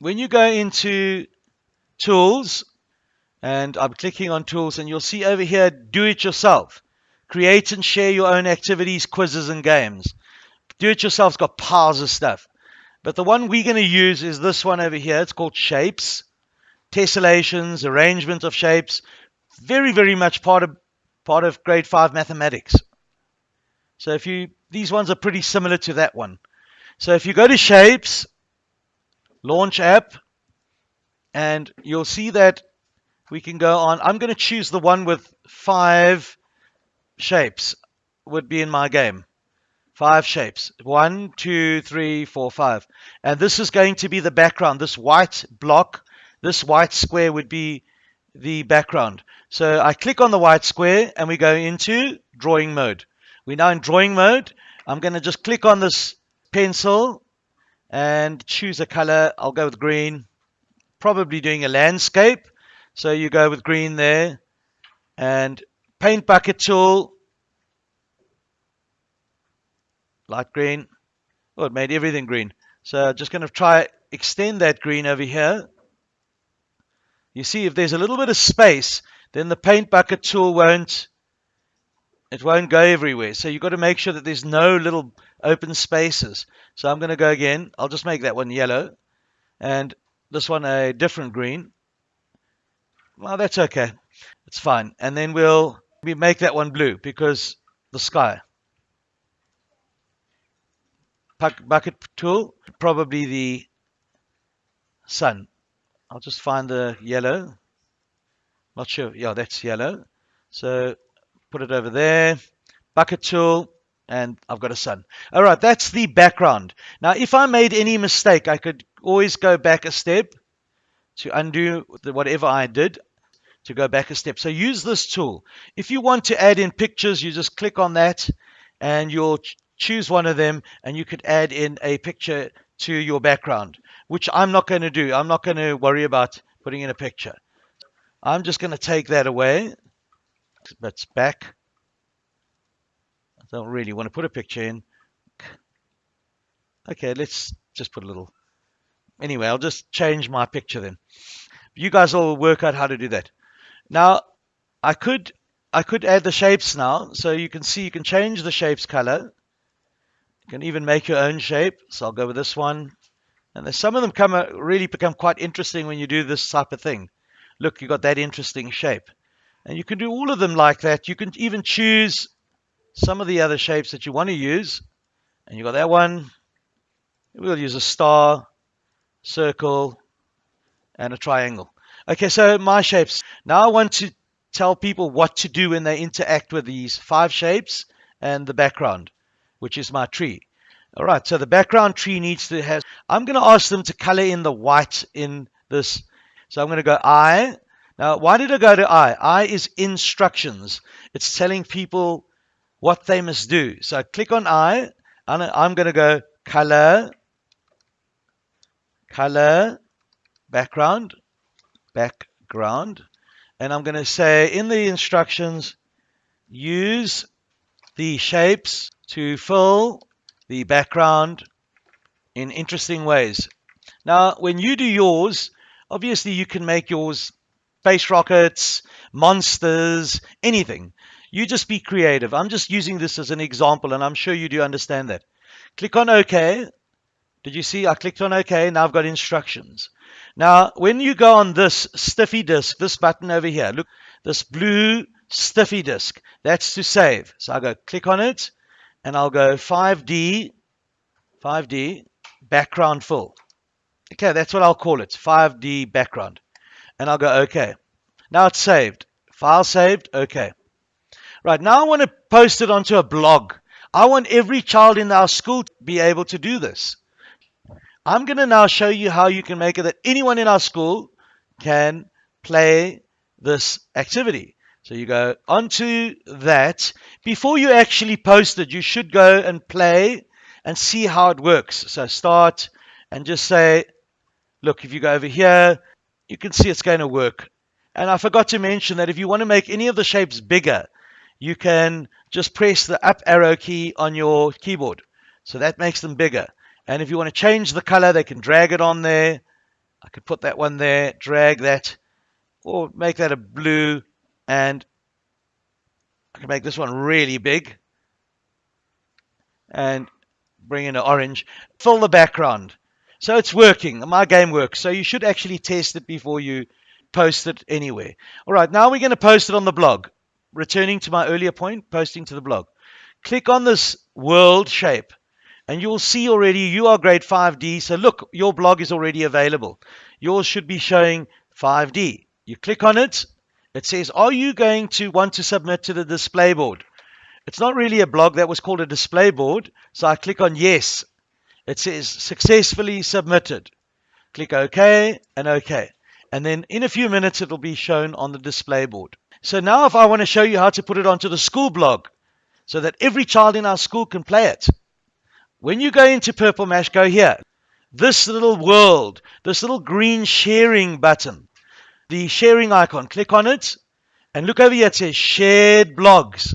when you go into tools, and I'm clicking on tools, and you'll see over here, do it yourself. Create and share your own activities, quizzes, and games. Do it yourself's got piles of stuff. But the one we're going to use is this one over here. It's called shapes, tessellations, arrangement of shapes. Very, very much part of part of grade five mathematics. So if you these ones are pretty similar to that one. So if you go to shapes, launch app, and you'll see that we can go on. I'm going to choose the one with five shapes would be in my game. Five shapes. One, two, three, four, five. And this is going to be the background. This white block, this white square would be the background. So I click on the white square and we go into drawing mode. We're now in drawing mode. I'm going to just click on this pencil and choose a color. I'll go with green. Probably doing a landscape. So you go with green there. And paint bucket tool. Light green. Oh, it made everything green. So just going to try extend that green over here. You see, if there's a little bit of space, then the paint bucket tool won't it won't go everywhere. So you've got to make sure that there's no little open spaces. So I'm going to go again. I'll just make that one yellow and this one a different green. Well, that's okay. It's fine. And then we'll we make that one blue because the sky. Bucket tool, probably the sun. I'll just find the yellow. Not sure. Yeah, that's yellow. So put it over there. Bucket tool, and I've got a sun. All right, that's the background. Now, if I made any mistake, I could always go back a step to undo whatever I did to go back a step. So use this tool. If you want to add in pictures, you just click on that and you'll choose one of them and you could add in a picture to your background, which I'm not going to do. I'm not going to worry about putting in a picture. I'm just going to take that away. That's back. I don't really want to put a picture in. Okay, let's just put a little. Anyway, I'll just change my picture then. You guys will work out how to do that. Now, I could I could add the shapes now. So you can see you can change the shape's color. You can even make your own shape. So I'll go with this one. And some of them come uh, really become quite interesting when you do this type of thing. Look, you got that interesting shape. And you can do all of them like that. You can even choose some of the other shapes that you want to use. And you got that one. We'll use a star, circle, and a triangle. Okay, so my shapes. Now I want to tell people what to do when they interact with these five shapes and the background, which is my tree. All right, so the background tree needs to have, I'm going to ask them to color in the white in this. So I'm going to go I. Now, why did I go to I? I is instructions. It's telling people what they must do. So I click on I, and I'm going to go color, color, background, background. And I'm going to say in the instructions, use the shapes to fill the background in interesting ways. Now, when you do yours, obviously you can make yours space rockets, monsters, anything. You just be creative. I'm just using this as an example, and I'm sure you do understand that. Click on OK. Did you see? I clicked on OK. Now I've got instructions. Now, when you go on this stiffy disk, this button over here, look, this blue stiffy disk, that's to save. So I go click on it and I'll go 5D, 5D, background full. Okay, that's what I'll call it, 5D background. And I'll go OK. Now it's saved. File saved, OK. Right, now I want to post it onto a blog. I want every child in our school to be able to do this. I'm going to now show you how you can make it that anyone in our school can play this activity. So you go onto that. Before you actually post it, you should go and play and see how it works. So start and just say, look, if you go over here, you can see it's going to work. And I forgot to mention that if you want to make any of the shapes bigger, you can just press the up arrow key on your keyboard. So that makes them bigger. And if you want to change the color, they can drag it on there I could put that one there, drag that, or make that a blue, and I can make this one really big and bring in an orange. Fill the background. So it's working. My game works. So you should actually test it before you post it anywhere. All right, now we're going to post it on the blog. Returning to my earlier point, posting to the blog. Click on this world shape and you'll see already you are grade 5D. So look, your blog is already available. Yours should be showing 5D. You click on it. It says, are you going to want to submit to the display board? It's not really a blog. That was called a display board. So I click on yes. It says successfully submitted. Click OK and OK. And then in a few minutes, it'll be shown on the display board. So now if I want to show you how to put it onto the school blog so that every child in our school can play it. When you go into Purple Mash, go here. This little world, this little green sharing button, the sharing icon, click on it and look over here. It says shared blogs.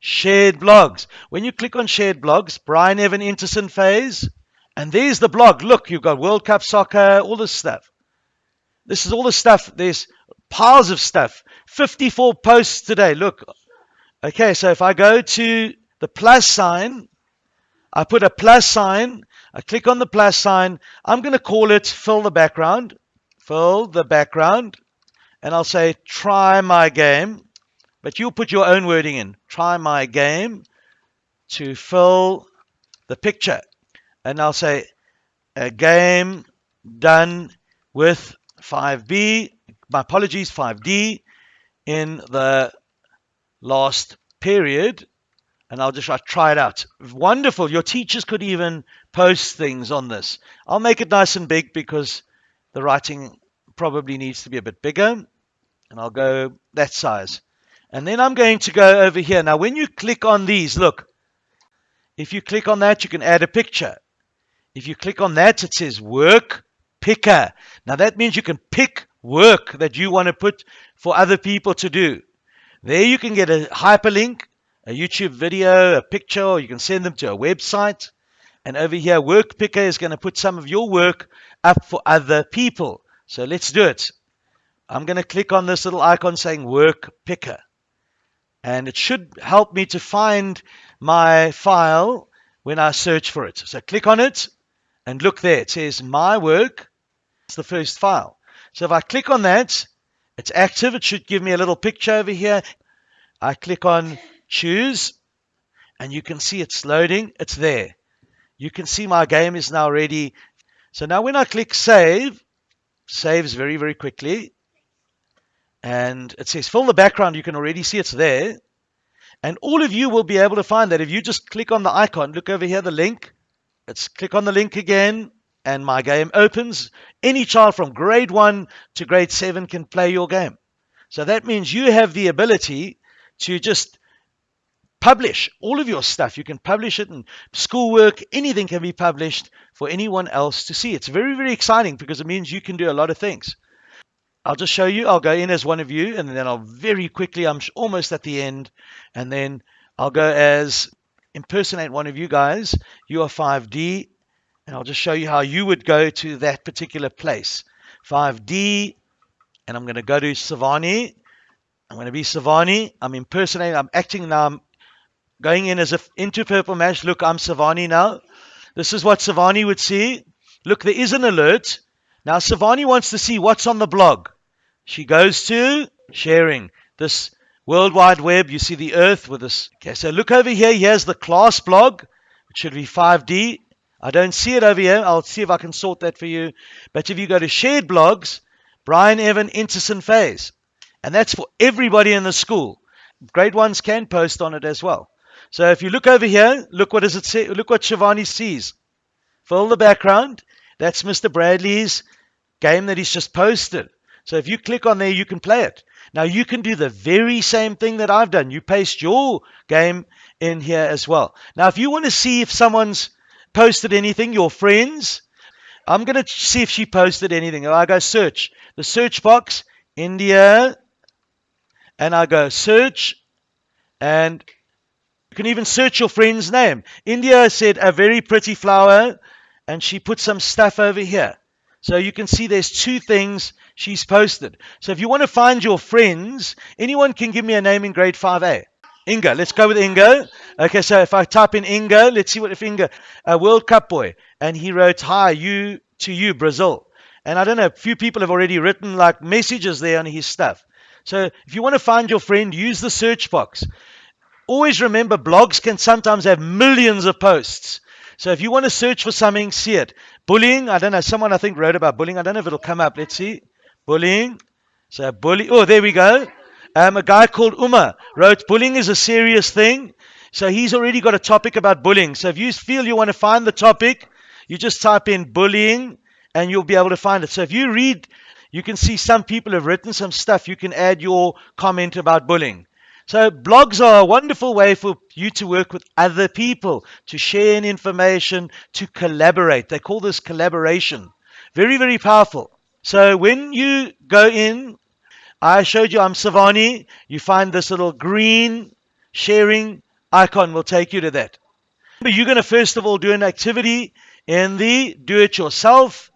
Shared blogs. When you click on shared blogs, Brian Evan Intersen phase, and there's the blog. Look, you've got World Cup soccer, all this stuff. This is all the stuff. There's piles of stuff. 54 posts today. Look. Okay, so if I go to the plus sign, I put a plus sign. I click on the plus sign. I'm going to call it fill the background. Fill the background. And I'll say try my game. But you'll put your own wording in. Try my game to fill the picture. And I'll say a game done with 5B, my apologies, 5D in the last period. And I'll just try it out. Wonderful. Your teachers could even post things on this. I'll make it nice and big because the writing probably needs to be a bit bigger. And I'll go that size. And then I'm going to go over here. Now, when you click on these, look, if you click on that, you can add a picture. If you click on that, it says work picker. Now that means you can pick work that you want to put for other people to do. There you can get a hyperlink, a YouTube video, a picture, or you can send them to a website. And over here, Work Picker is going to put some of your work up for other people. So let's do it. I'm going to click on this little icon saying Work Picker. And it should help me to find my file when I search for it. So click on it and look there. It says My Work it's the first file. So if I click on that, it's active. It should give me a little picture over here. I click on choose and you can see it's loading. It's there. You can see my game is now ready. So now when I click save, saves very, very quickly. And it says fill the background. You can already see it's there. And all of you will be able to find that if you just click on the icon, look over here, the link. Let's click on the link again and my game opens. Any child from grade one to grade seven can play your game. So that means you have the ability to just publish all of your stuff. You can publish it in schoolwork, anything can be published for anyone else to see. It's very, very exciting because it means you can do a lot of things. I'll just show you. I'll go in as one of you, and then I'll very quickly, I'm almost at the end, and then I'll go as impersonate one of you guys. You are 5D, and I'll just show you how you would go to that particular place. 5D, and I'm going to go to Savani. I'm going to be Savani. I'm impersonating. I'm acting now. I'm going in as if into Purple Mash. Look, I'm Savani now. This is what Savani would see. Look, there is an alert. Now, Savani wants to see what's on the blog. She goes to sharing this World Wide Web. You see the Earth with this. Okay, so look over here. Here's the class blog. It should be 5D. I don't see it over here. I'll see if I can sort that for you. But if you go to shared blogs, Brian Evan Intersen phase. And that's for everybody in the school. Grade ones can post on it as well. So if you look over here, look what does it say? Look what Shivani sees. Fill the background. That's Mr. Bradley's game that he's just posted. So if you click on there, you can play it. Now you can do the very same thing that I've done. You paste your game in here as well. Now if you want to see if someone's posted anything, your friends. I'm going to see if she posted anything. I go search. The search box, India. And I go search. And you can even search your friend's name. India said a very pretty flower. And she put some stuff over here. So you can see there's two things she's posted. So if you want to find your friends, anyone can give me a name in grade 5A. Inga, let's go with Inga. Okay, so if I type in Inga, let's see what if Inga, a World Cup boy, and he wrote, Hi, you to you, Brazil. And I don't know, a few people have already written like messages there on his stuff. So if you want to find your friend, use the search box. Always remember, blogs can sometimes have millions of posts. So if you want to search for something, see it. Bullying, I don't know, someone I think wrote about bullying. I don't know if it'll come up. Let's see. Bullying. So bully. Oh, there we go. Um, a guy called Uma wrote, bullying is a serious thing. So he's already got a topic about bullying. So if you feel you want to find the topic, you just type in bullying and you'll be able to find it. So if you read, you can see some people have written some stuff. You can add your comment about bullying. So blogs are a wonderful way for you to work with other people, to share information, to collaborate. They call this collaboration. Very, very powerful. So when you go in, I showed you I'm Savani. You find this little green sharing icon will take you to that. But you're going to first of all do an activity in the do it yourself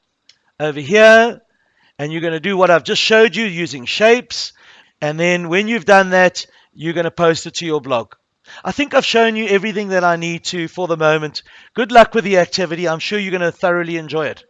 over here. And you're going to do what I've just showed you using shapes. And then when you've done that, you're going to post it to your blog. I think I've shown you everything that I need to for the moment. Good luck with the activity. I'm sure you're going to thoroughly enjoy it.